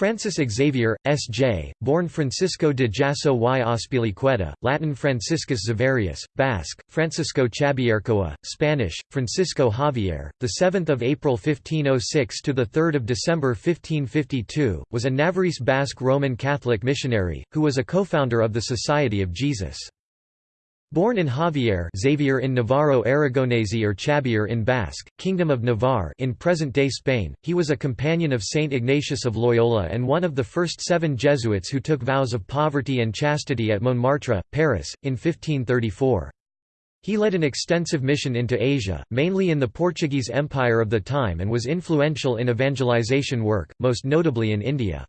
Francis Xavier, S.J., born Francisco de Jasso y Azpilicueta, Latin Franciscus Xaverius, Basque, Francisco Chabiercoa, Spanish, Francisco Javier, 7 April 1506 to 3 December 1552, was a Navarrese Basque Roman Catholic missionary, who was a co-founder of the Society of Jesus. Born in Javier Xavier in Navarro Aragonese or Chabier in Basque, Kingdom of Navarre in present-day Spain, he was a companion of Saint Ignatius of Loyola and one of the first seven Jesuits who took vows of poverty and chastity at Montmartre, Paris, in 1534. He led an extensive mission into Asia, mainly in the Portuguese Empire of the time and was influential in evangelization work, most notably in India.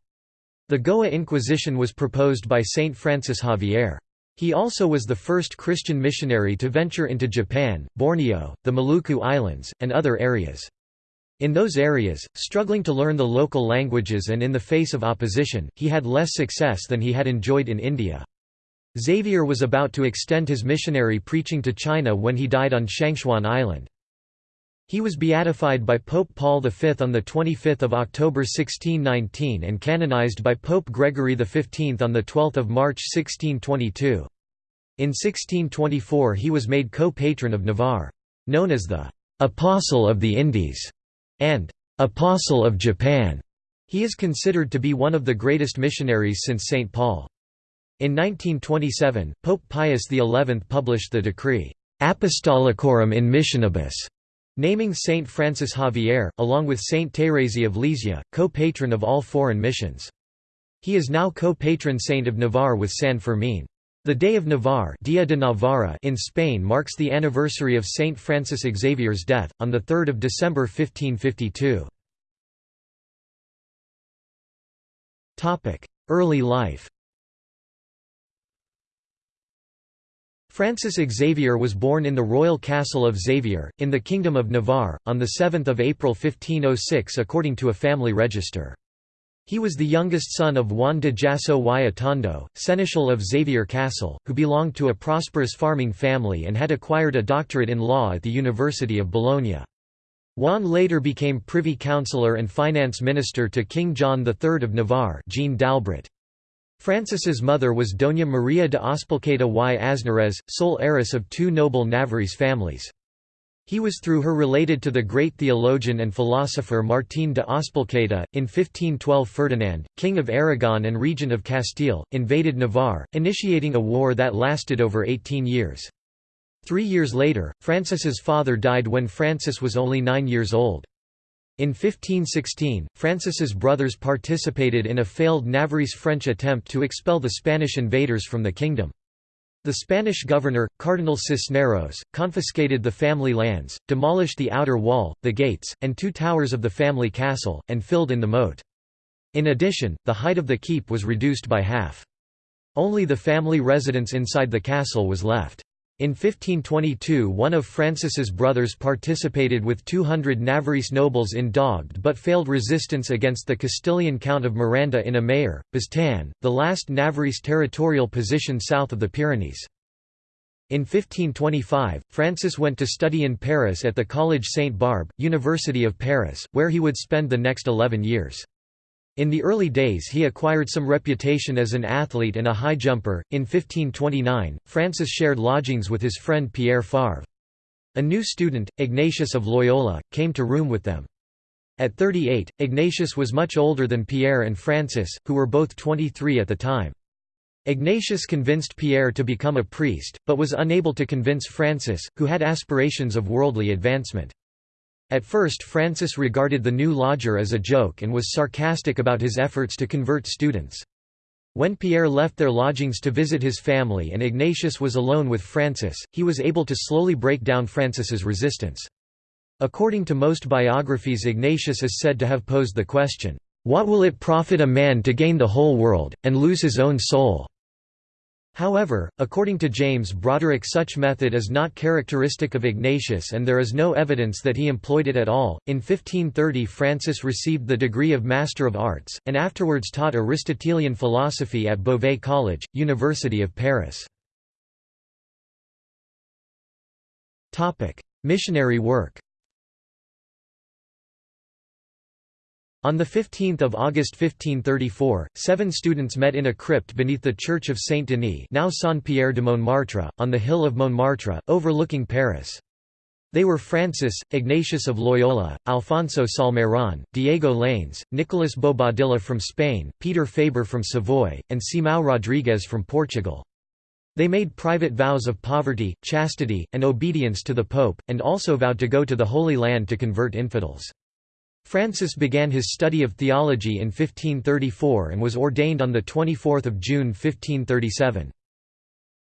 The Goa Inquisition was proposed by Saint Francis Xavier. He also was the first Christian missionary to venture into Japan, Borneo, the Maluku Islands, and other areas. In those areas, struggling to learn the local languages and in the face of opposition, he had less success than he had enjoyed in India. Xavier was about to extend his missionary preaching to China when he died on Shangchuan Island. He was beatified by Pope Paul V on 25 October 1619 and canonized by Pope Gregory XV on 12 March 1622. In 1624 he was made co-patron of Navarre. Known as the «Apostle of the Indies» and «Apostle of Japan», he is considered to be one of the greatest missionaries since St. Paul. In 1927, Pope Pius XI published the decree «Apostolicorum in Missionibus», Naming Saint Francis Xavier, along with Saint Thérèse of Lisieux, co-patron of all foreign missions. He is now co-patron saint of Navarre with San Fermín. The Day of Navarre Dia de Navarra in Spain marks the anniversary of Saint Francis Xavier's death, on 3 December 1552. Early life Francis Xavier was born in the royal castle of Xavier, in the Kingdom of Navarre, on 7 April 1506 according to a family register. He was the youngest son of Juan de Jasso y Atondo, seneschal of Xavier Castle, who belonged to a prosperous farming family and had acquired a doctorate in law at the University of Bologna. Juan later became privy councillor and finance minister to King John III of Navarre Jean d'Albret. Francis's mother was Doña María de Azpilicueta y Aznarez, sole heiress of two noble Navarrese families. He was through her related to the great theologian and philosopher Martín de Azpilicueta. In 1512 Ferdinand, king of Aragon and regent of Castile, invaded Navarre, initiating a war that lasted over 18 years. Three years later, Francis's father died when Francis was only nine years old. In 1516, Francis's brothers participated in a failed Navarrese-French attempt to expel the Spanish invaders from the kingdom. The Spanish governor, Cardinal Cisneros, confiscated the family lands, demolished the outer wall, the gates, and two towers of the family castle, and filled in the moat. In addition, the height of the keep was reduced by half. Only the family residence inside the castle was left. In 1522 one of Francis's brothers participated with 200 Navarrese nobles in dogged but failed resistance against the Castilian Count of Miranda in Amaiur, Baztan, the last Navarrese territorial position south of the Pyrenees. In 1525, Francis went to study in Paris at the Collège Sainte-Barbe, University of Paris, where he would spend the next eleven years. In the early days he acquired some reputation as an athlete and a high jumper. In 1529, Francis shared lodgings with his friend Pierre Favre. A new student, Ignatius of Loyola, came to room with them. At 38, Ignatius was much older than Pierre and Francis, who were both 23 at the time. Ignatius convinced Pierre to become a priest, but was unable to convince Francis, who had aspirations of worldly advancement. At first Francis regarded the new lodger as a joke and was sarcastic about his efforts to convert students. When Pierre left their lodgings to visit his family and Ignatius was alone with Francis, he was able to slowly break down Francis's resistance. According to most biographies Ignatius is said to have posed the question, "'What will it profit a man to gain the whole world, and lose his own soul?' However, according to James Brodrick such method is not characteristic of Ignatius and there is no evidence that he employed it at all. In 1530 Francis received the degree of Master of Arts, and afterwards taught Aristotelian philosophy at Beauvais College, University of Paris. Missionary work On 15 August 1534, seven students met in a crypt beneath the Church of Saint-Denis now Saint-Pierre de Montmartre, on the hill of Montmartre, overlooking Paris. They were Francis, Ignatius of Loyola, Alfonso Salmeron, Diego Laínez, Nicolas Bobadilla from Spain, Peter Faber from Savoy, and Simão Rodrigues from Portugal. They made private vows of poverty, chastity, and obedience to the Pope, and also vowed to go to the Holy Land to convert infidels. Francis began his study of theology in 1534 and was ordained on 24 June 1537.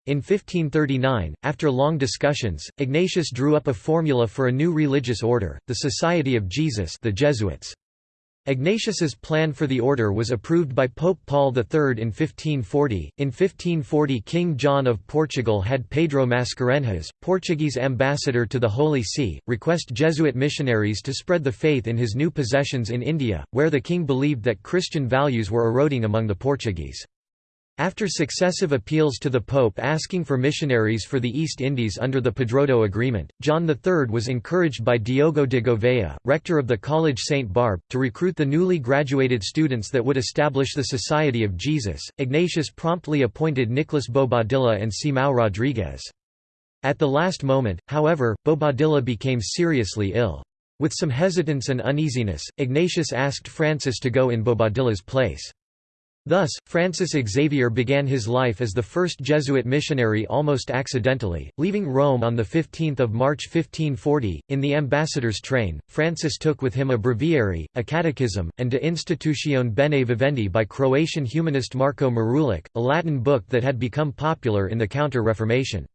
In 1539, after long discussions, Ignatius drew up a formula for a new religious order, the Society of Jesus the Jesuits. Ignatius's plan for the order was approved by Pope Paul III in 1540. In 1540, King John of Portugal had Pedro Mascarenhas, Portuguese ambassador to the Holy See, request Jesuit missionaries to spread the faith in his new possessions in India, where the king believed that Christian values were eroding among the Portuguese. After successive appeals to the Pope asking for missionaries for the East Indies under the Padroado Agreement, John III was encouraged by Diogo de Gouveia, rector of the College St. Barbe, to recruit the newly graduated students that would establish the Society of Jesus. Ignatius promptly appointed Nicolas Bobadilla and Simão Rodrigues. At the last moment, however, Bobadilla became seriously ill. With some hesitance and uneasiness, Ignatius asked Francis to go in Bobadilla's place. Thus, Francis Xavier began his life as the first Jesuit missionary almost accidentally, leaving Rome on 15 March 1540. In the ambassador's train, Francis took with him a breviary, a catechism, and De Institutione Bene Vivendi by Croatian humanist Marko Marulic, a Latin book that had become popular in the Counter-Reformation.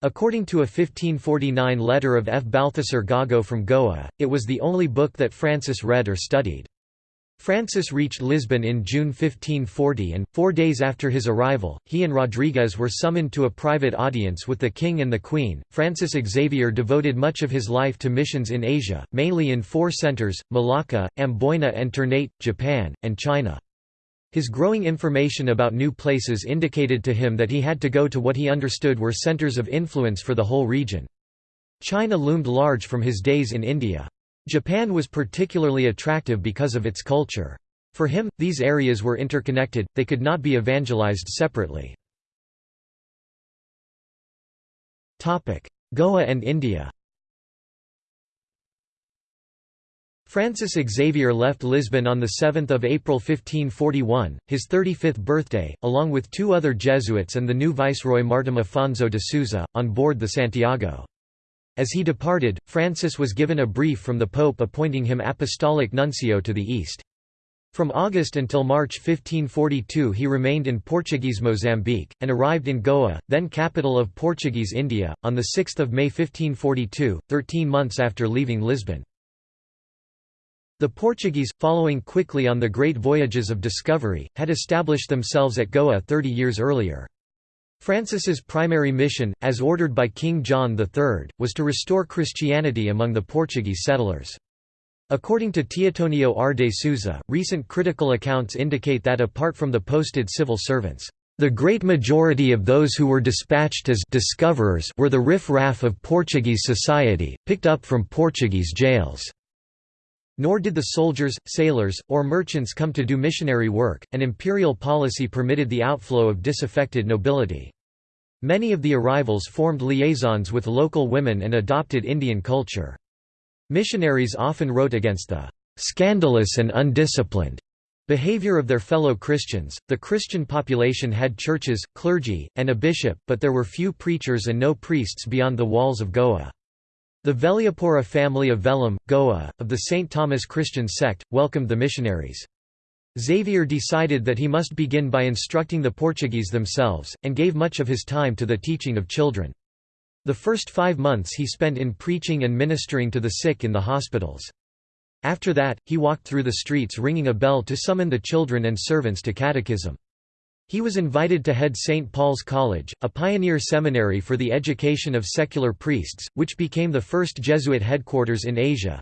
According to a 1549 letter of F. Balthasar Gago from Goa, it was the only book that Francis read or studied. Francis reached Lisbon in June 1540 and, four days after his arrival, he and Rodriguez were summoned to a private audience with the king and the queen. Francis Xavier devoted much of his life to missions in Asia, mainly in four centers, Malacca, Amboina and Ternate, Japan, and China. His growing information about new places indicated to him that he had to go to what he understood were centers of influence for the whole region. China loomed large from his days in India. Japan was particularly attractive because of its culture. For him, these areas were interconnected, they could not be evangelized separately. Goa and India Francis Xavier left Lisbon on 7 April 1541, his 35th birthday, along with two other Jesuits and the new viceroy Martim Afonso de Sousa, on board the Santiago. As he departed, Francis was given a brief from the Pope appointing him apostolic nuncio to the East. From August until March 1542 he remained in Portuguese Mozambique, and arrived in Goa, then capital of Portuguese India, on 6 May 1542, thirteen months after leaving Lisbon. The Portuguese, following quickly on the great voyages of discovery, had established themselves at Goa thirty years earlier. Francis's primary mission, as ordered by King John III, was to restore Christianity among the Portuguese settlers. According to Teotonio R. de Souza, recent critical accounts indicate that apart from the posted civil servants, the great majority of those who were dispatched as discoverers were the riff-raff of Portuguese society, picked up from Portuguese jails. Nor did the soldiers, sailors, or merchants come to do missionary work, an imperial policy permitted the outflow of disaffected nobility. Many of the arrivals formed liaisons with local women and adopted Indian culture. Missionaries often wrote against the scandalous and undisciplined behavior of their fellow Christians. The Christian population had churches, clergy, and a bishop, but there were few preachers and no priests beyond the walls of Goa. The Veliapura family of Velam, Goa, of the St. Thomas Christian sect, welcomed the missionaries. Xavier decided that he must begin by instructing the Portuguese themselves, and gave much of his time to the teaching of children. The first five months he spent in preaching and ministering to the sick in the hospitals. After that, he walked through the streets ringing a bell to summon the children and servants to catechism. He was invited to head St. Paul's College, a pioneer seminary for the education of secular priests, which became the first Jesuit headquarters in Asia.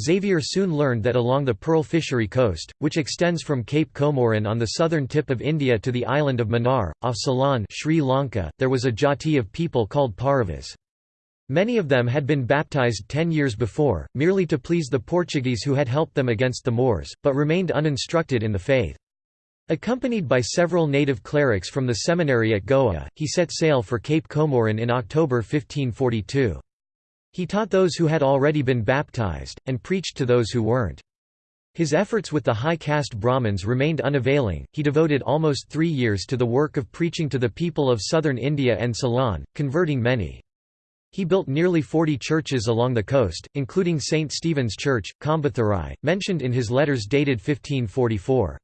Xavier soon learned that along the pearl fishery coast, which extends from Cape Comorin on the southern tip of India to the island of Mannar, off Ceylon Sri Lanka, there was a jati of people called Paravas. Many of them had been baptized ten years before, merely to please the Portuguese who had helped them against the Moors, but remained uninstructed in the faith. Accompanied by several native clerics from the seminary at Goa, he set sail for Cape Comorin in October 1542. He taught those who had already been baptized, and preached to those who weren't. His efforts with the high caste Brahmins remained unavailing, he devoted almost three years to the work of preaching to the people of southern India and Ceylon, converting many. He built nearly 40 churches along the coast, including St. Stephen's Church, Coimbatore, mentioned in his letters dated 1544.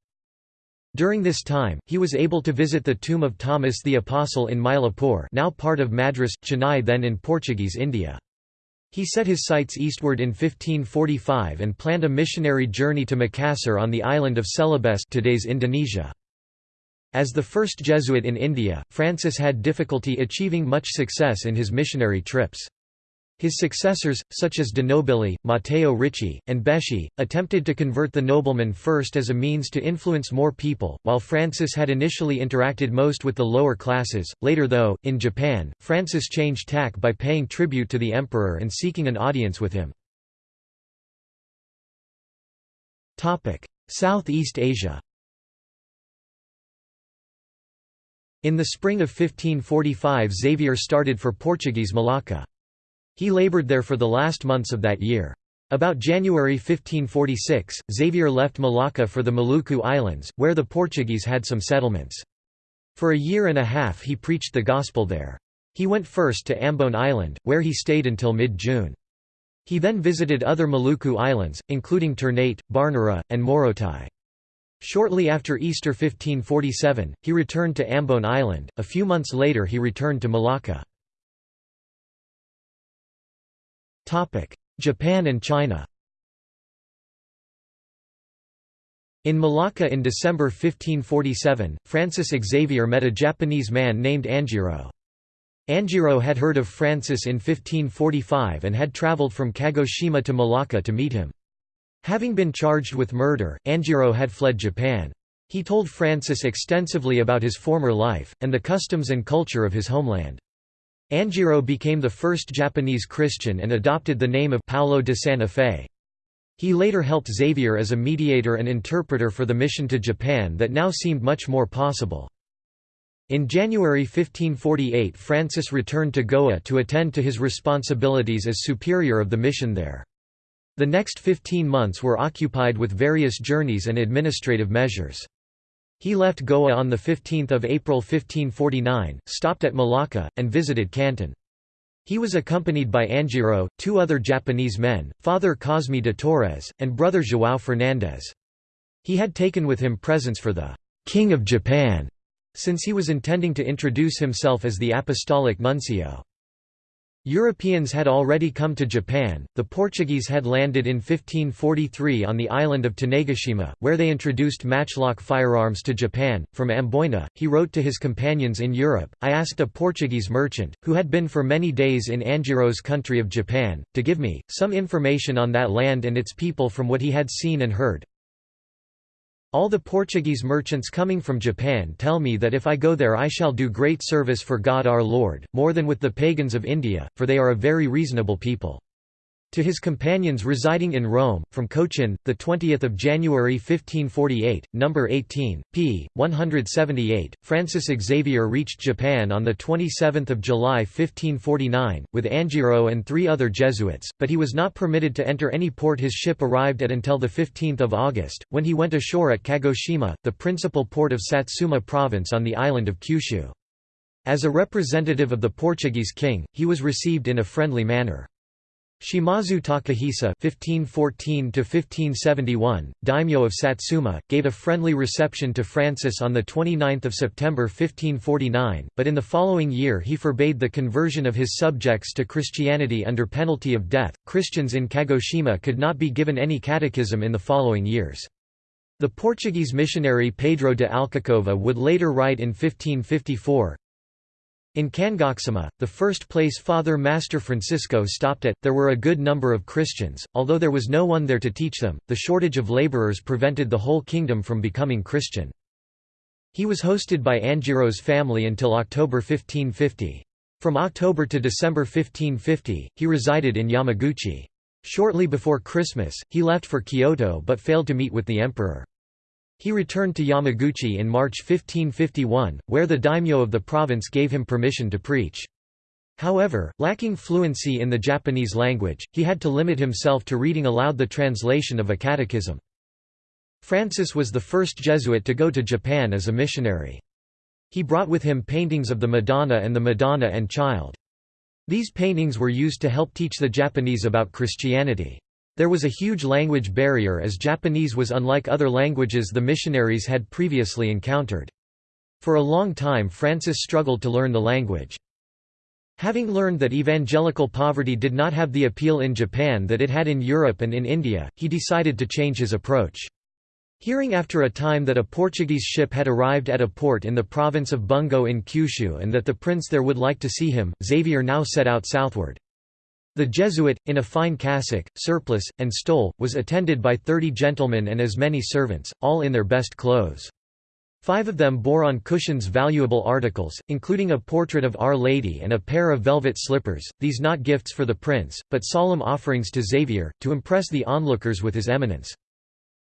During this time, he was able to visit the tomb of Thomas the Apostle in Mylapore now part of Madras, Chennai then in Portuguese India. He set his sights eastward in 1545 and planned a missionary journey to Makassar on the island of Celebes today's Indonesia. As the first Jesuit in India, Francis had difficulty achieving much success in his missionary trips. His successors, such as de Nobili, Matteo Ricci, and Beschi, attempted to convert the noblemen first as a means to influence more people, while Francis had initially interacted most with the lower classes. Later though, in Japan, Francis changed tack by paying tribute to the emperor and seeking an audience with him. Southeast Asia In the spring of 1545 Xavier started for Portuguese Malacca. He labored there for the last months of that year. About January 1546, Xavier left Malacca for the Maluku Islands, where the Portuguese had some settlements. For a year and a half he preached the gospel there. He went first to Ambon Island, where he stayed until mid-June. He then visited other Maluku islands, including Ternate, Barnera, and Morotai. Shortly after Easter 1547, he returned to Ambon Island. A few months later he returned to Malacca. Japan and China In Malacca in December 1547, Francis Xavier met a Japanese man named Anjiro. Anjiro had heard of Francis in 1545 and had travelled from Kagoshima to Malacca to meet him. Having been charged with murder, Anjiro had fled Japan. He told Francis extensively about his former life, and the customs and culture of his homeland. Anjiro became the first Japanese Christian and adopted the name of Paulo de Santa Fe. He later helped Xavier as a mediator and interpreter for the mission to Japan that now seemed much more possible. In January 1548 Francis returned to Goa to attend to his responsibilities as superior of the mission there. The next 15 months were occupied with various journeys and administrative measures. He left Goa on 15 April 1549, stopped at Malacca, and visited Canton. He was accompanied by Anjiro, two other Japanese men, Father Cosme de Torres, and brother João Fernandes. He had taken with him presents for the «King of Japan», since he was intending to introduce himself as the apostolic nuncio. Europeans had already come to Japan, the Portuguese had landed in 1543 on the island of Tanegashima, where they introduced matchlock firearms to Japan. From Amboina, he wrote to his companions in Europe, I asked a Portuguese merchant, who had been for many days in Anjiro's country of Japan, to give me, some information on that land and its people from what he had seen and heard. All the Portuguese merchants coming from Japan tell me that if I go there I shall do great service for God our Lord, more than with the pagans of India, for they are a very reasonable people. To his companions residing in Rome, from Cochin, 20 January 1548, No. 18, p. 178, Francis Xavier reached Japan on 27 July 1549, with Anjiro and three other Jesuits, but he was not permitted to enter any port his ship arrived at until 15 August, when he went ashore at Kagoshima, the principal port of Satsuma province on the island of Kyushu. As a representative of the Portuguese king, he was received in a friendly manner. Shimazu Takahisa (1514–1571), daimyo of Satsuma, gave a friendly reception to Francis on the 29th of September 1549, but in the following year he forbade the conversion of his subjects to Christianity under penalty of death. Christians in Kagoshima could not be given any catechism in the following years. The Portuguese missionary Pedro de Alcacova would later write in 1554, in Kangoksima, the first place Father Master Francisco stopped at, there were a good number of Christians, although there was no one there to teach them, the shortage of laborers prevented the whole kingdom from becoming Christian. He was hosted by Anjiro's family until October 1550. From October to December 1550, he resided in Yamaguchi. Shortly before Christmas, he left for Kyoto but failed to meet with the emperor. He returned to Yamaguchi in March 1551, where the daimyo of the province gave him permission to preach. However, lacking fluency in the Japanese language, he had to limit himself to reading aloud the translation of a catechism. Francis was the first Jesuit to go to Japan as a missionary. He brought with him paintings of the Madonna and the Madonna and Child. These paintings were used to help teach the Japanese about Christianity. There was a huge language barrier as Japanese was unlike other languages the missionaries had previously encountered. For a long time Francis struggled to learn the language. Having learned that evangelical poverty did not have the appeal in Japan that it had in Europe and in India, he decided to change his approach. Hearing after a time that a Portuguese ship had arrived at a port in the province of Bungo in Kyushu and that the prince there would like to see him, Xavier now set out southward. The Jesuit, in a fine cassock, surplice, and stole, was attended by thirty gentlemen and as many servants, all in their best clothes. Five of them bore on cushions valuable articles, including a portrait of Our Lady and a pair of velvet slippers, these not gifts for the prince, but solemn offerings to Xavier, to impress the onlookers with his eminence.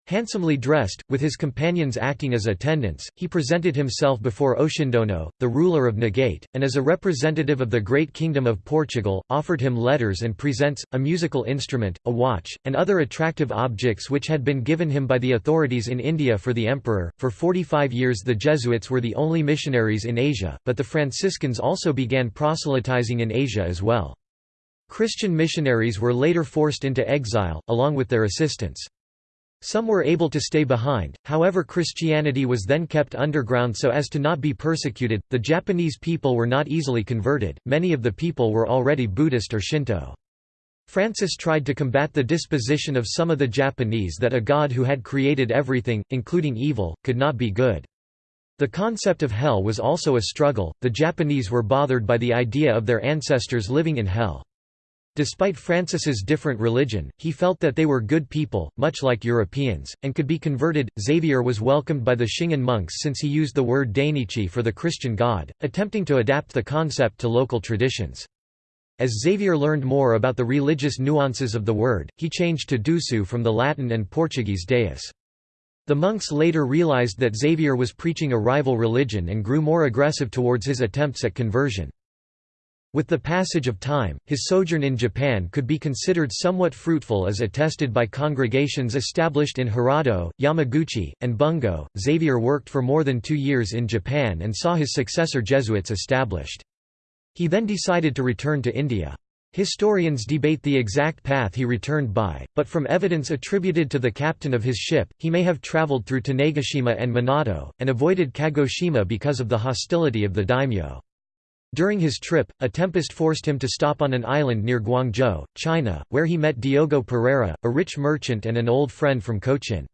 Handsomely dressed, with his companions acting as attendants, he presented himself before Oshindono, the ruler of Nagate, and as a representative of the great kingdom of Portugal, offered him letters and presents, a musical instrument, a watch, and other attractive objects which had been given him by the authorities in India for the emperor. For 45 years the Jesuits were the only missionaries in Asia, but the Franciscans also began proselytizing in Asia as well. Christian missionaries were later forced into exile, along with their assistants. Some were able to stay behind, however, Christianity was then kept underground so as to not be persecuted. The Japanese people were not easily converted, many of the people were already Buddhist or Shinto. Francis tried to combat the disposition of some of the Japanese that a God who had created everything, including evil, could not be good. The concept of hell was also a struggle, the Japanese were bothered by the idea of their ancestors living in hell. Despite Francis's different religion, he felt that they were good people, much like Europeans, and could be converted. Xavier was welcomed by the Shingon monks since he used the word Dainichi for the Christian god, attempting to adapt the concept to local traditions. As Xavier learned more about the religious nuances of the word, he changed to Dusu from the Latin and Portuguese deus. The monks later realized that Xavier was preaching a rival religion and grew more aggressive towards his attempts at conversion. With the passage of time, his sojourn in Japan could be considered somewhat fruitful as attested by congregations established in Hirado, Yamaguchi, and Bungo. Xavier worked for more than two years in Japan and saw his successor Jesuits established. He then decided to return to India. Historians debate the exact path he returned by, but from evidence attributed to the captain of his ship, he may have travelled through Tanegashima and Minato, and avoided Kagoshima because of the hostility of the daimyo. During his trip, a tempest forced him to stop on an island near Guangzhou, China, where he met Diogo Pereira, a rich merchant and an old friend from Cochin.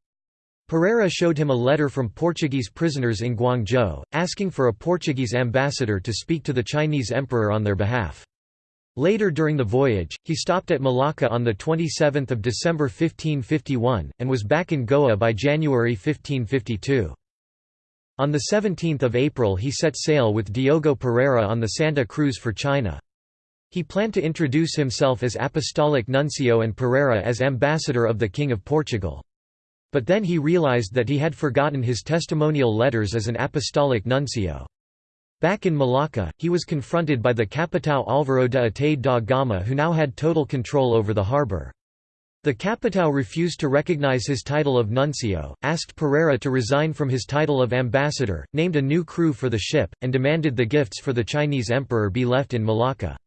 Pereira showed him a letter from Portuguese prisoners in Guangzhou, asking for a Portuguese ambassador to speak to the Chinese emperor on their behalf. Later during the voyage, he stopped at Malacca on 27 December 1551, and was back in Goa by January 1552. On 17 April he set sail with Diogo Pereira on the Santa Cruz for China. He planned to introduce himself as Apostolic Nuncio and Pereira as Ambassador of the King of Portugal. But then he realized that he had forgotten his testimonial letters as an Apostolic Nuncio. Back in Malacca, he was confronted by the Capitão Álvaro de Ataíde da Gama who now had total control over the harbour. The Capitão refused to recognize his title of nuncio, asked Pereira to resign from his title of ambassador, named a new crew for the ship, and demanded the gifts for the Chinese emperor be left in Malacca.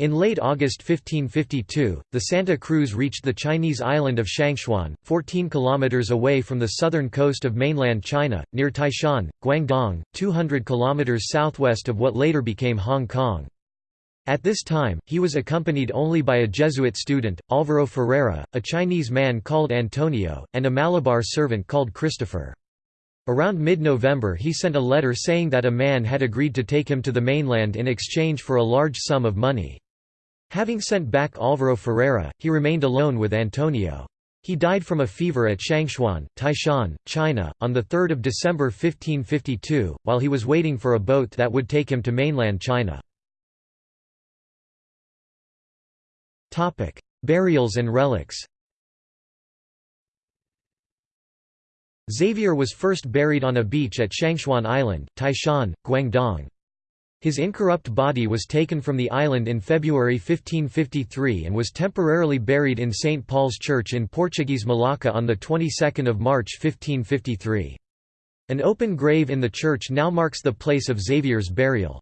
In late August 1552, the Santa Cruz reached the Chinese island of Shangchuan, 14 kilometers away from the southern coast of mainland China, near Taishan, Guangdong, 200 kilometers southwest of what later became Hong Kong. At this time, he was accompanied only by a Jesuit student, Álvaro Ferreira, a Chinese man called Antonio, and a Malabar servant called Christopher. Around mid-November he sent a letter saying that a man had agreed to take him to the mainland in exchange for a large sum of money. Having sent back Álvaro Ferreira, he remained alone with Antonio. He died from a fever at Shangchuan, Taishan, China, on 3 December 1552, while he was waiting for a boat that would take him to mainland China. Burials and relics Xavier was first buried on a beach at Shangchuan Island, Taishan, Guangdong. His incorrupt body was taken from the island in February 1553 and was temporarily buried in St. Paul's Church in Portuguese Malacca on the 22nd of March 1553. An open grave in the church now marks the place of Xavier's burial.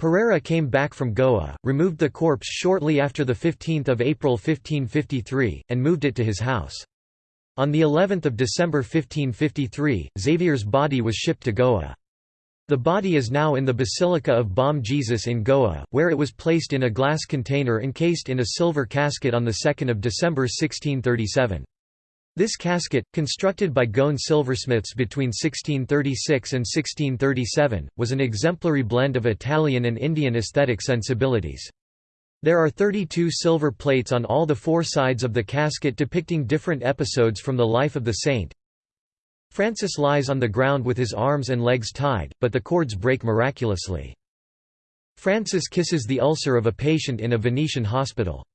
Pereira came back from Goa, removed the corpse shortly after 15 April 1553, and moved it to his house. On the 11th of December 1553, Xavier's body was shipped to Goa. The body is now in the Basilica of Bom Jesus in Goa, where it was placed in a glass container encased in a silver casket on 2 December 1637. This casket, constructed by Goan silversmiths between 1636 and 1637, was an exemplary blend of Italian and Indian aesthetic sensibilities. There are 32 silver plates on all the four sides of the casket depicting different episodes from the life of the saint. Francis lies on the ground with his arms and legs tied, but the cords break miraculously. Francis kisses the ulcer of a patient in a Venetian hospital.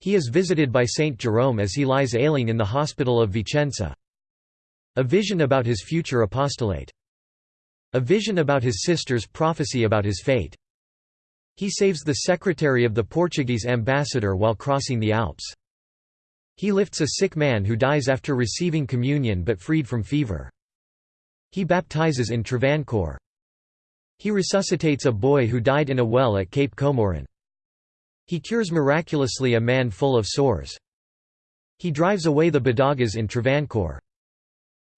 He is visited by Saint Jerome as he lies ailing in the hospital of Vicenza. A vision about his future apostolate. A vision about his sister's prophecy about his fate. He saves the secretary of the Portuguese ambassador while crossing the Alps. He lifts a sick man who dies after receiving communion but freed from fever. He baptizes in Travancore. He resuscitates a boy who died in a well at Cape Comorin. He cures miraculously a man full of sores. He drives away the Badagas in Travancore.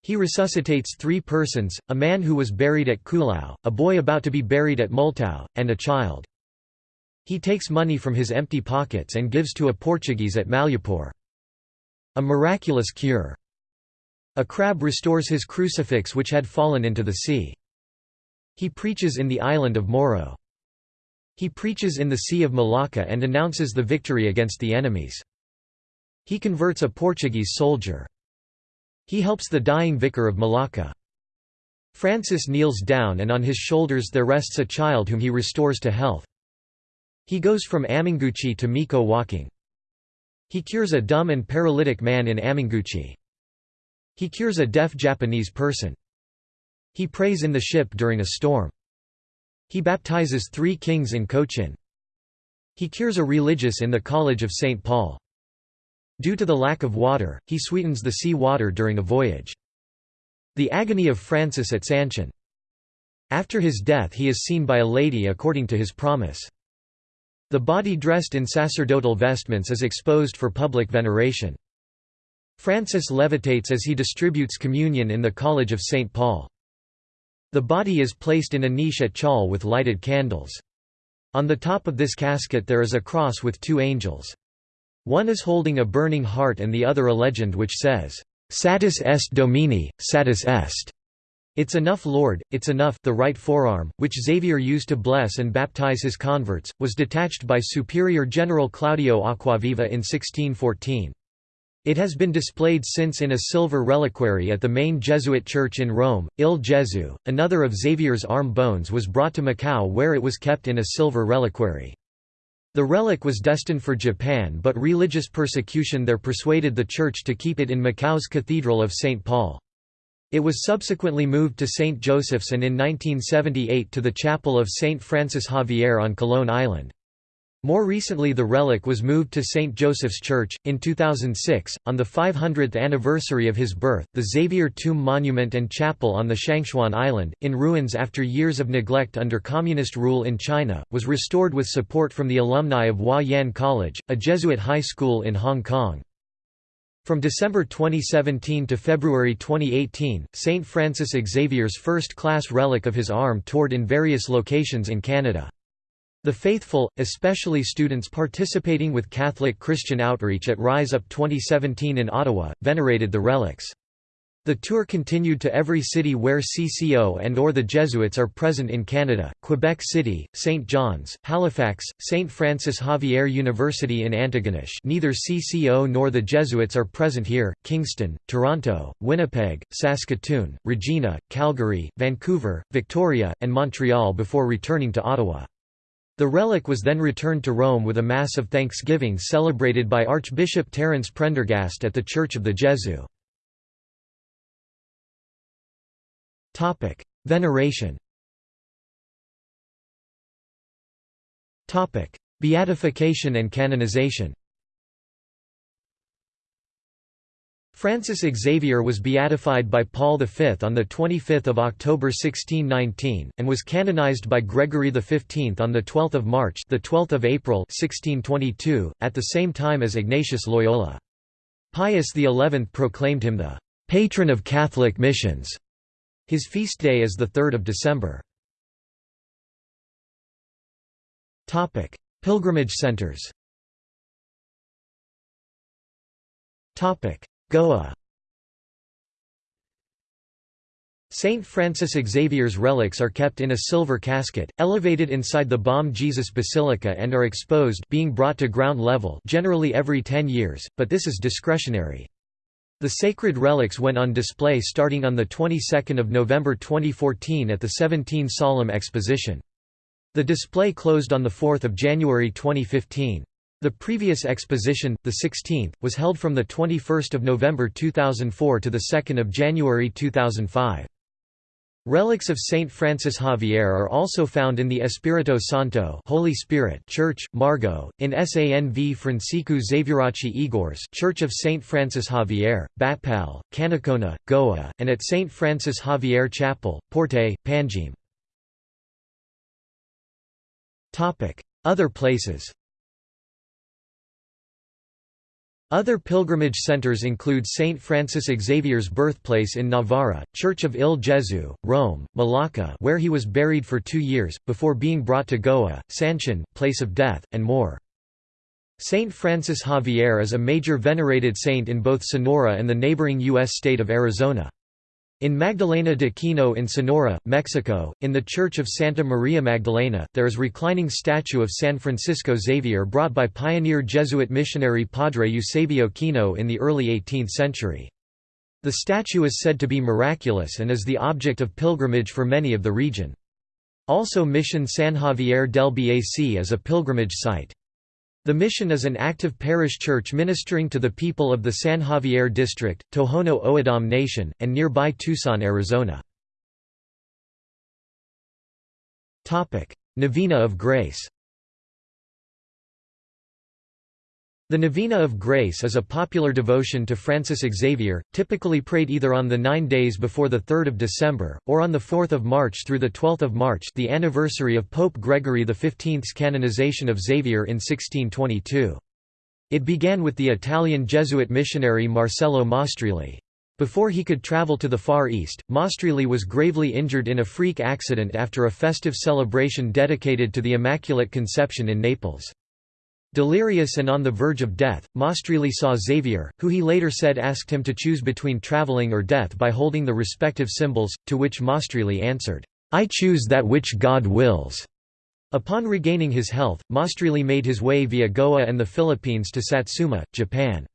He resuscitates three persons, a man who was buried at Kulao, a boy about to be buried at Multao, and a child. He takes money from his empty pockets and gives to a Portuguese at Malyapur. A miraculous cure. A crab restores his crucifix which had fallen into the sea. He preaches in the island of Moro. He preaches in the Sea of Malacca and announces the victory against the enemies. He converts a Portuguese soldier. He helps the dying vicar of Malacca. Francis kneels down and on his shoulders there rests a child whom he restores to health. He goes from Aminguchi to Miko walking. He cures a dumb and paralytic man in Aminguchi. He cures a deaf Japanese person. He prays in the ship during a storm. He baptizes three kings in Cochin. He cures a religious in the College of St. Paul. Due to the lack of water, he sweetens the sea water during a voyage. The agony of Francis at Sancian. After his death he is seen by a lady according to his promise. The body dressed in sacerdotal vestments is exposed for public veneration. Francis levitates as he distributes communion in the College of St. Paul. The body is placed in a niche at Chaul with lighted candles. On the top of this casket there is a cross with two angels. One is holding a burning heart and the other a legend which says, "Satis est Domini, satis est." It's enough Lord, it's enough the right forearm, which Xavier used to bless and baptize his converts, was detached by Superior General Claudio Acquaviva in 1614. It has been displayed since in a silver reliquary at the main Jesuit church in Rome, Il Gesù. Another of Xavier's arm bones was brought to Macau where it was kept in a silver reliquary. The relic was destined for Japan but religious persecution there persuaded the church to keep it in Macau's Cathedral of St. Paul. It was subsequently moved to St. Joseph's and in 1978 to the chapel of St. Francis Xavier on Coloane Island. More recently the relic was moved to St. Joseph's Church. In 2006, on the 500th anniversary of his birth, the Xavier Tomb Monument and Chapel on the Shangchuan Island, in ruins after years of neglect under communist rule in China, was restored with support from the alumni of Wah Yan College, a Jesuit high school in Hong Kong. From December 2017 to February 2018, St. Francis Xavier's first-class relic of his arm toured in various locations in Canada. The faithful, especially students participating with Catholic Christian Outreach at Rise Up 2017 in Ottawa, venerated the relics. The tour continued to every city where CCO and or the Jesuits are present in Canada, Quebec City, St. John's, Halifax, St. Francis Xavier University in Antigonish neither CCO nor the Jesuits are present here, Kingston, Toronto, Winnipeg, Saskatoon, Regina, Calgary, Vancouver, Victoria, and Montreal before returning to Ottawa. The relic was then returned to Rome with a Mass of Thanksgiving celebrated by Archbishop Terence Prendergast at the Church of the Gesù. Veneration Beatification and canonization Francis Xavier was beatified by Paul V on 25 October 1619, and was canonized by Gregory XV on 12 March the 12th of April 1622, at the same time as Ignatius Loyola. Pius XI proclaimed him the «patron of Catholic missions». His feast day is 3 December. Pilgrimage centers Goa Saint Francis Xavier's relics are kept in a silver casket, elevated inside the Bom Jesus Basilica and are exposed being brought to ground level generally every 10 years, but this is discretionary. The sacred relics went on display starting on the 22nd of November 2014 at the 17 Solemn Exposition. The display closed on 4 January 2015. The previous exposition, the 16th, was held from 21 November 2004 to 2 January 2005. Relics of Saint Francis Xavier are also found in the Espírito Santo Holy Spirit Church, Margao, in Sanv Francisco Xavierachi Igores Church of Saint Francis Xavier, Bapal, Canacona, Goa, and at Saint Francis Xavier Chapel, Porte, Panjim. Other places Other pilgrimage centers include St. Francis Xavier's birthplace in Navarra, Church of Il Gesù, Rome, Malacca where he was buried for two years, before being brought to Goa, Sancian, place of death, and more. Saint Francis Xavier is a major venerated saint in both Sonora and the neighboring U.S. state of Arizona. In Magdalena de Kino in Sonora, Mexico, in the Church of Santa Maria Magdalena, there is reclining statue of San Francisco Xavier brought by pioneer Jesuit missionary Padre Eusebio Kino in the early 18th century. The statue is said to be miraculous and is the object of pilgrimage for many of the region. Also Mission San Xavier del Bac is a pilgrimage site. The mission is an active parish church ministering to the people of the San Xavier District, Tohono O'odham Nation, and nearby Tucson, Arizona. Novena of Grace The Novena of Grace is a popular devotion to Francis Xavier, typically prayed either on the nine days before 3 December, or on 4 March through 12 March the anniversary of Pope Gregory XV's canonization of Xavier in 1622. It began with the Italian Jesuit missionary Marcello Mastrilli. Before he could travel to the Far East, Mastrilli was gravely injured in a freak accident after a festive celebration dedicated to the Immaculate Conception in Naples. Delirious and on the verge of death, Mastrilli saw Xavier, who he later said asked him to choose between traveling or death by holding the respective symbols, to which Mastrilli answered, "'I choose that which God wills'". Upon regaining his health, Mastrilli made his way via Goa and the Philippines to Satsuma, Japan.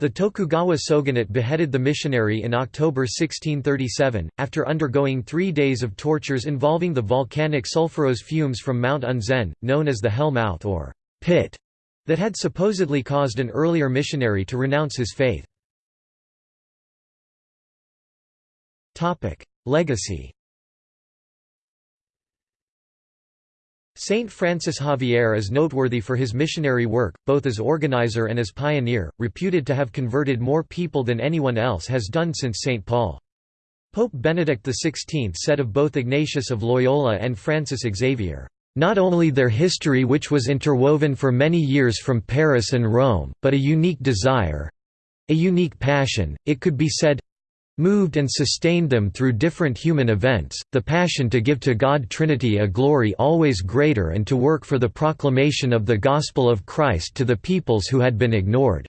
The Tokugawa shogunate beheaded the missionary in October 1637, after undergoing three days of tortures involving the volcanic sulfurous fumes from Mount Unzen, known as the Hell Mouth or pit that had supposedly caused an earlier missionary to renounce his faith. Legacy Saint Francis Xavier is noteworthy for his missionary work, both as organizer and as pioneer, reputed to have converted more people than anyone else has done since St. Paul. Pope Benedict XVI said of both Ignatius of Loyola and Francis Xavier, not only their history which was interwoven for many years from Paris and Rome, but a unique desire—a unique passion, it could be said—moved and sustained them through different human events, the passion to give to God Trinity a glory always greater and to work for the proclamation of the gospel of Christ to the peoples who had been ignored."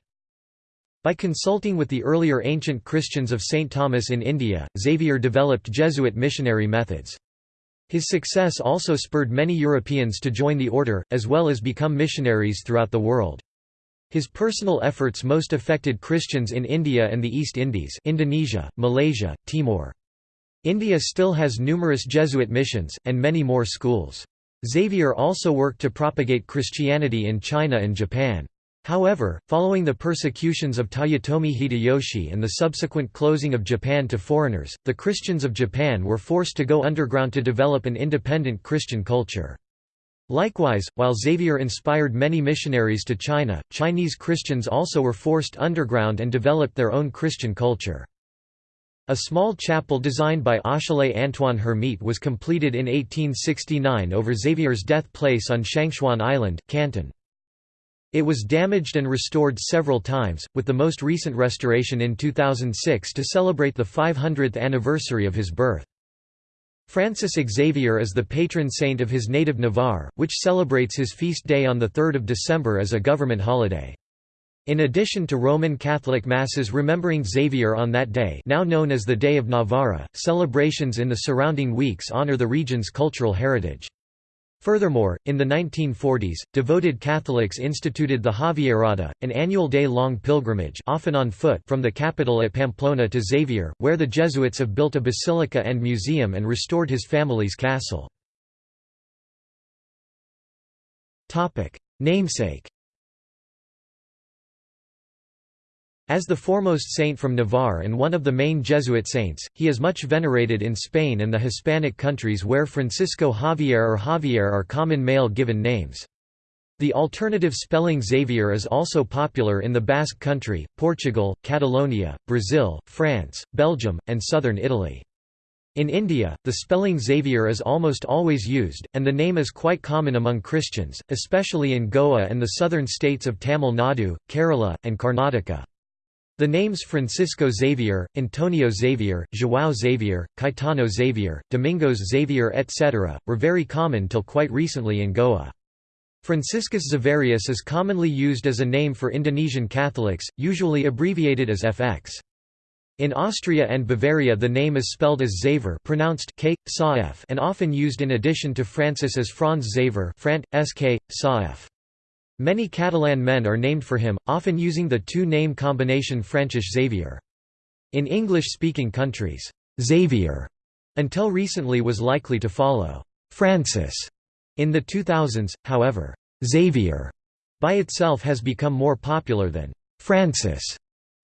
By consulting with the earlier ancient Christians of St. Thomas in India, Xavier developed Jesuit missionary methods. His success also spurred many Europeans to join the order, as well as become missionaries throughout the world. His personal efforts most affected Christians in India and the East Indies Indonesia, Malaysia, Timor. India still has numerous Jesuit missions, and many more schools. Xavier also worked to propagate Christianity in China and Japan. However, following the persecutions of Toyotomi Hideyoshi and the subsequent closing of Japan to foreigners, the Christians of Japan were forced to go underground to develop an independent Christian culture. Likewise, while Xavier inspired many missionaries to China, Chinese Christians also were forced underground and developed their own Christian culture. A small chapel designed by Achille Antoine Hermite was completed in 1869 over Xavier's death place on Shangchuan Island, Canton. It was damaged and restored several times, with the most recent restoration in 2006 to celebrate the 500th anniversary of his birth. Francis Xavier is the patron saint of his native Navarre, which celebrates his feast day on 3 December as a government holiday. In addition to Roman Catholic Masses remembering Xavier on that day now known as the Day of Navarra, celebrations in the surrounding weeks honor the region's cultural heritage. Furthermore, in the 1940s, devoted Catholics instituted the Javierada, an annual day-long pilgrimage often on foot from the capital at Pamplona to Xavier, where the Jesuits have built a basilica and museum and restored his family's castle. Namesake As the foremost saint from Navarre and one of the main Jesuit saints, he is much venerated in Spain and the Hispanic countries where Francisco Javier or Javier are common male given names. The alternative spelling Xavier is also popular in the Basque Country, Portugal, Catalonia, Brazil, France, Belgium, and southern Italy. In India, the spelling Xavier is almost always used, and the name is quite common among Christians, especially in Goa and the southern states of Tamil Nadu, Kerala, and Karnataka. The names Francisco Xavier, Antonio Xavier, João Xavier, Caetano Xavier, Domingos Xavier etc., were very common till quite recently in Goa. Franciscus Xaverius is commonly used as a name for Indonesian Catholics, usually abbreviated as FX. In Austria and Bavaria the name is spelled as Xaver pronounced K, and often used in addition to Francis as Franz Xaver Frant, SK. Many Catalan men are named for him, often using the two-name combination Francis Xavier. In English-speaking countries, Xavier until recently was likely to follow Francis. In the 2000s, however, Xavier by itself has become more popular than Francis,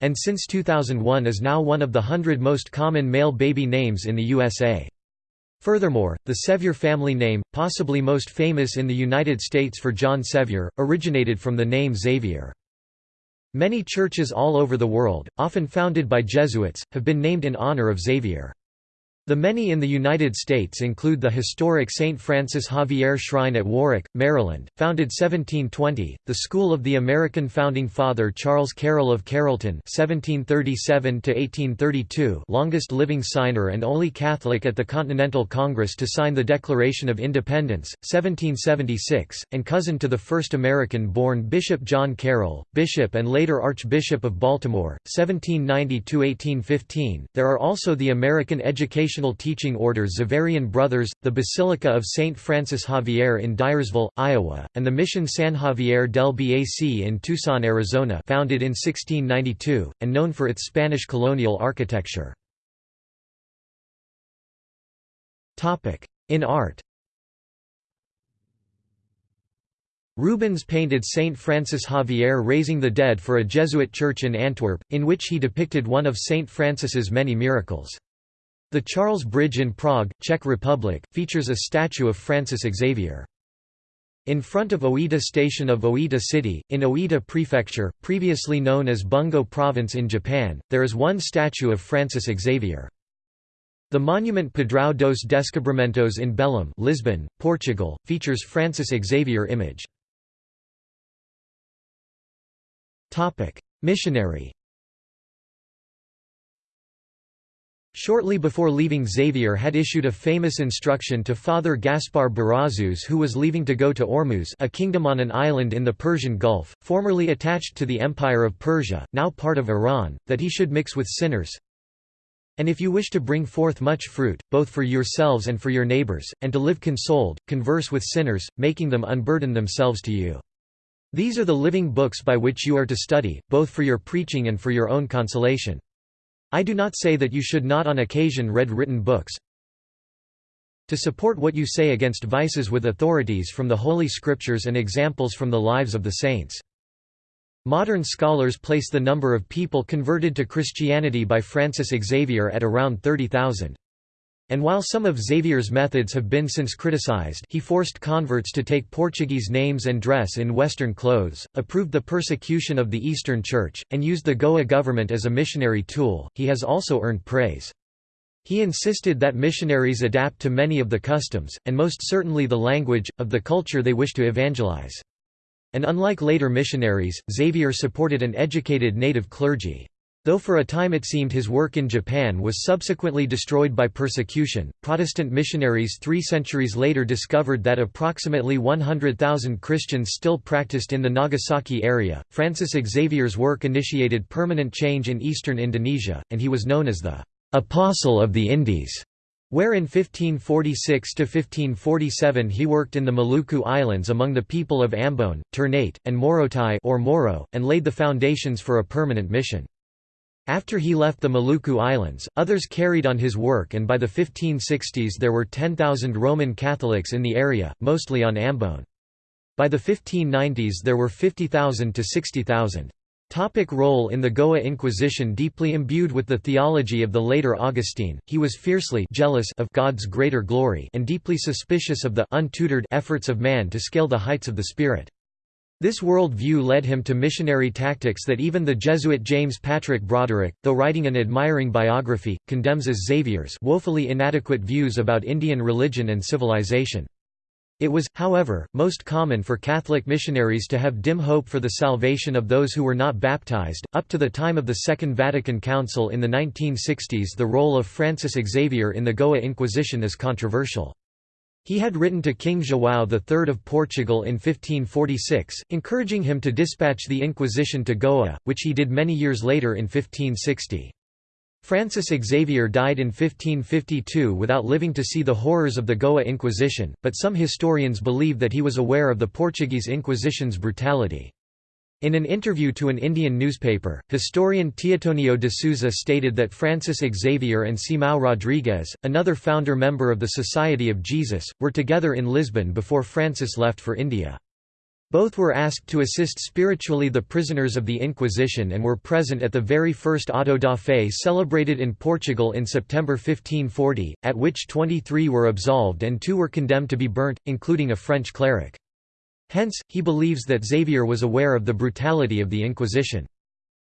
and since 2001 is now one of the hundred most common male baby names in the USA. Furthermore, the Sevier family name, possibly most famous in the United States for John Sevier, originated from the name Xavier. Many churches all over the world, often founded by Jesuits, have been named in honor of Xavier. The many in the United States include the historic St. Francis Xavier Shrine at Warwick, Maryland, founded 1720, the School of the American founding father Charles Carroll of Carrollton (1737–1832), longest living signer and only Catholic at the Continental Congress to sign the Declaration of Independence, 1776, and cousin to the first American-born Bishop John Carroll, Bishop and later Archbishop of Baltimore, 1790–1815. There are also the American Education teaching order Xaverian Brothers, the Basilica of St. Francis Xavier in Dyersville, Iowa, and the Mission San Xavier del Bac in Tucson, Arizona founded in 1692, and known for its Spanish colonial architecture. In art Rubens painted Saint Francis Xavier raising the dead for a Jesuit church in Antwerp, in which he depicted one of Saint Francis's many miracles. The Charles Bridge in Prague, Czech Republic, features a statue of Francis Xavier. In front of Oita Station of Oita City, in Oita Prefecture, previously known as Bungo Province in Japan, there is one statue of Francis Xavier. The monument Padrão dos Descobrimentos in Belém Lisbon, Portugal, features Francis Xavier image. Missionary Shortly before leaving Xavier had issued a famous instruction to Father Gaspar Barazus who was leaving to go to Ormuz a kingdom on an island in the Persian Gulf, formerly attached to the Empire of Persia, now part of Iran, that he should mix with sinners. And if you wish to bring forth much fruit, both for yourselves and for your neighbors, and to live consoled, converse with sinners, making them unburden themselves to you. These are the living books by which you are to study, both for your preaching and for your own consolation. I do not say that you should not on occasion read written books. To support what you say against vices with authorities from the Holy Scriptures and examples from the lives of the saints. Modern scholars place the number of people converted to Christianity by Francis Xavier at around 30,000. And while some of Xavier's methods have been since criticized he forced converts to take Portuguese names and dress in Western clothes, approved the persecution of the Eastern Church, and used the Goa government as a missionary tool, he has also earned praise. He insisted that missionaries adapt to many of the customs, and most certainly the language, of the culture they wish to evangelize. And unlike later missionaries, Xavier supported an educated native clergy. Though for a time it seemed his work in Japan was subsequently destroyed by persecution, Protestant missionaries three centuries later discovered that approximately 100,000 Christians still practiced in the Nagasaki area. Francis Xavier's work initiated permanent change in eastern Indonesia, and he was known as the Apostle of the Indies. Where in 1546 to 1547 he worked in the Maluku Islands among the people of Ambon, Ternate, and Morotai or Moro, and laid the foundations for a permanent mission. After he left the Maluku Islands, others carried on his work and by the 1560s there were 10,000 Roman Catholics in the area, mostly on Ambon. By the 1590s there were 50,000 to 60,000. Topic role in the Goa Inquisition Deeply imbued with the theology of the later Augustine, he was fiercely jealous of God's greater glory and deeply suspicious of the untutored efforts of man to scale the heights of the Spirit. This world view led him to missionary tactics that even the Jesuit James Patrick Brodrick, though writing an admiring biography, condemns as Xavier's woefully inadequate views about Indian religion and civilization. It was, however, most common for Catholic missionaries to have dim hope for the salvation of those who were not baptized. Up to the time of the Second Vatican Council in the 1960s, the role of Francis Xavier in the Goa Inquisition is controversial. He had written to King João III of Portugal in 1546, encouraging him to dispatch the Inquisition to Goa, which he did many years later in 1560. Francis Xavier died in 1552 without living to see the horrors of the Goa Inquisition, but some historians believe that he was aware of the Portuguese Inquisition's brutality. In an interview to an Indian newspaper, historian Teotonio de Souza stated that Francis Xavier and Simão Rodrigues, another founder member of the Society of Jesus, were together in Lisbon before Francis left for India. Both were asked to assist spiritually the prisoners of the Inquisition and were present at the very first auto da fé celebrated in Portugal in September 1540, at which 23 were absolved and two were condemned to be burnt, including a French cleric. Hence, he believes that Xavier was aware of the brutality of the Inquisition.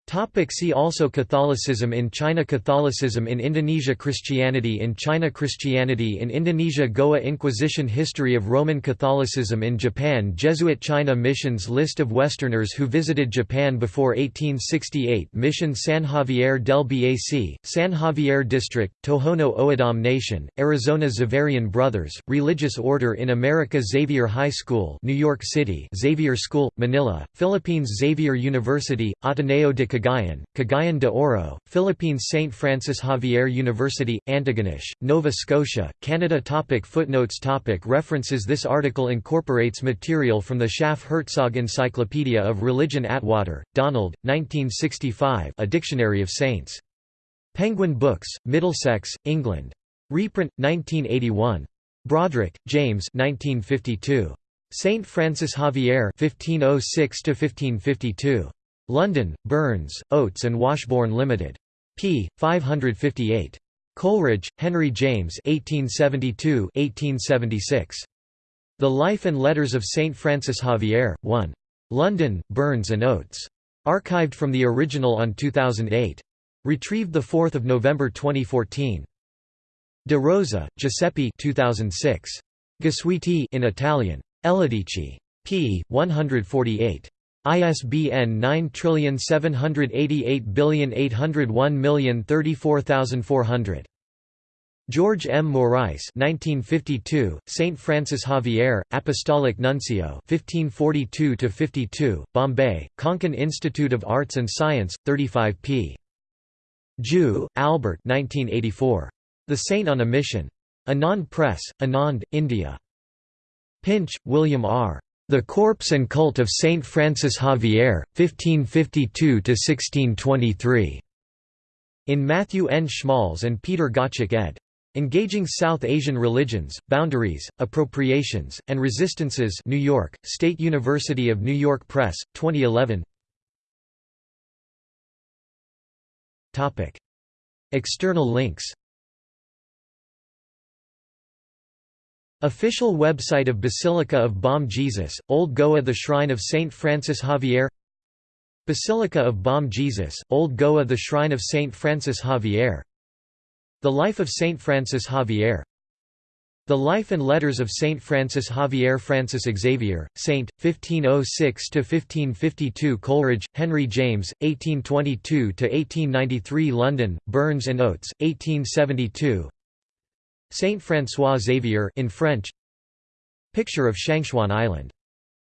Topic see also Catholicism in China Catholicism in Indonesia Christianity in China Christianity in Indonesia Goa Inquisition History of Roman Catholicism in Japan Jesuit China Missions List of Westerners who visited Japan before 1868 Mission San Xavier del Bac, San Xavier District, Tohono O'odham Nation, Arizona Xaverian Brothers, Religious Order in America Xavier High School New York City Xavier School, Manila, Philippines Xavier University, Ateneo de Cagayan, Cagayan de Oro, Philippines St. Francis Xavier University, Antigonish, Nova Scotia, Canada topic Footnotes topic References This article incorporates material from the Schaff-Herzog Encyclopedia of Religion Attwater, Donald, 1965 A Dictionary of Saints. Penguin Books, Middlesex, England. Reprint, 1981. Brodrick, James 1952. St. Francis Xavier 1506 -1552. London, Burns, Oates and Washbourne Limited. p. 558. Coleridge, Henry James 1872–1876. The Life and Letters of St. Francis Xavier, 1. London, Burns and Oates. Archived from the original on 2008. Retrieved 4 November 2014. De Rosa, Giuseppe 2006. Gesuiti in Italian. Elledici. p. 148. ISBN 9788801034400. George M. Maurice 1952, St. Francis Xavier, Apostolic Nuncio 1542–52, Bombay, Konkan Institute of Arts and Science, 35 p. Ju, Albert 1984. The Saint on a Mission. Anand Press, Anand, India. Pinch, William R. The Corpse and Cult of Saint Francis Xavier, 1552–1623. In Matthew N. Schmalz and Peter Gottschalk ed. Engaging South Asian Religions, Boundaries, Appropriations, and Resistances New York, State University of New York Press, 2011 External links Official website of Basilica of Bom Jesus, Old Goa The Shrine of Saint Francis Xavier Basilica of Bom Jesus, Old Goa The Shrine of Saint Francis Xavier The Life of Saint Francis Xavier The Life and Letters of Saint Francis Xavier Francis Xavier, Saint, 1506–1552 Coleridge, Henry James, 1822–1893 London, Burns and Oates, 1872 Saint François Xavier in French Picture of Shangchuan Island.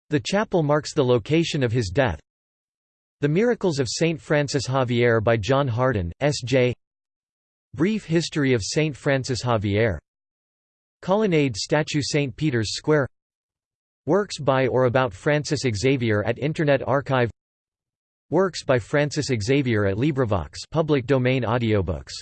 The chapel marks the location of his death The Miracles of Saint Francis Xavier by John Hardon, S.J. Brief History of Saint Francis Xavier Colonnade statue St. Peter's Square Works by or about Francis Xavier at Internet Archive Works by Francis Xavier at LibriVox public domain audiobooks